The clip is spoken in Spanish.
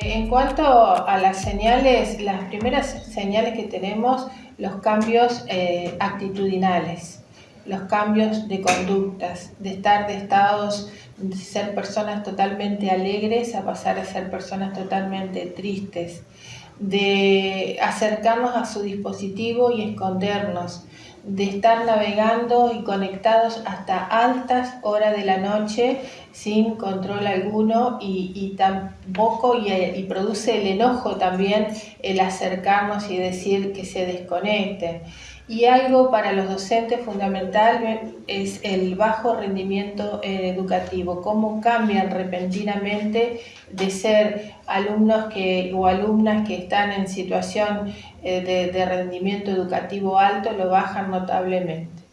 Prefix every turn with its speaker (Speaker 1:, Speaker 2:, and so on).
Speaker 1: En cuanto a las señales, las primeras señales que tenemos, los cambios eh, actitudinales, los cambios de conductas, de estar de estados, de ser personas totalmente alegres a pasar a ser personas totalmente tristes, de acercarnos a su dispositivo y escondernos, de estar navegando y conectados hasta altas horas de la noche sin control alguno y, tampoco y, y, produce el enojo también el acercarnos y decir que se desconecten. Y algo para los docentes fundamental es el bajo rendimiento eh, educativo, cómo cambian repentinamente de ser alumnos que, o alumnas que están en situación eh, de rendimiento educativo alto, lo bajan notablemente.